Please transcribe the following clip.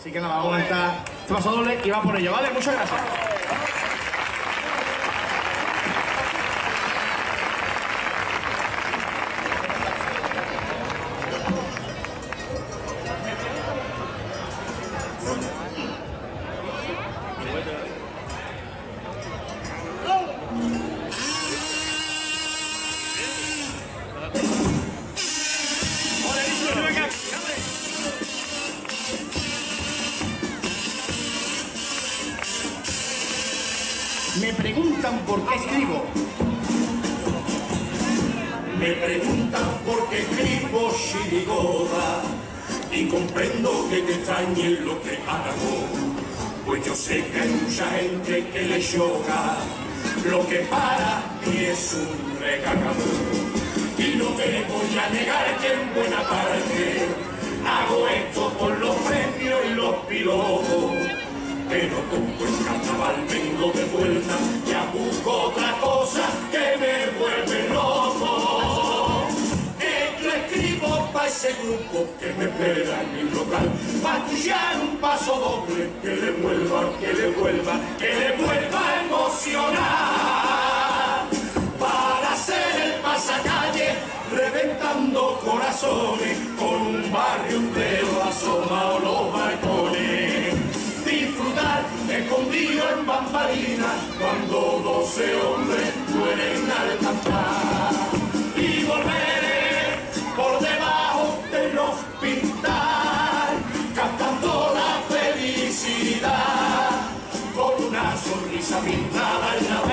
Así que nada, vamos a comentar este paso doble y va por ello, ¿vale? Muchas gracias. Me preguntan por qué escribo. Me preguntan por qué escribo chirigoda y comprendo que te extrañe lo que hago. Pues yo sé que hay mucha gente que le choca lo que para mí es un recagador. Y no te voy a negar que en buena parte hago esto por los premios y los pilotos. Pero con buen carnaval vengo de vuelta, ya busco otra cosa que me vuelve loco. Que yo escribo para ese grupo que me espera en mi local, para un paso doble que le vuelva, que le vuelva, que le vuelva a emocionar. Para hacer el pasacalle, reventando corazones, cuando doce hombres mueren al cantar. Y volveré por debajo de los pintar, cantando la felicidad, con una sonrisa pintada en la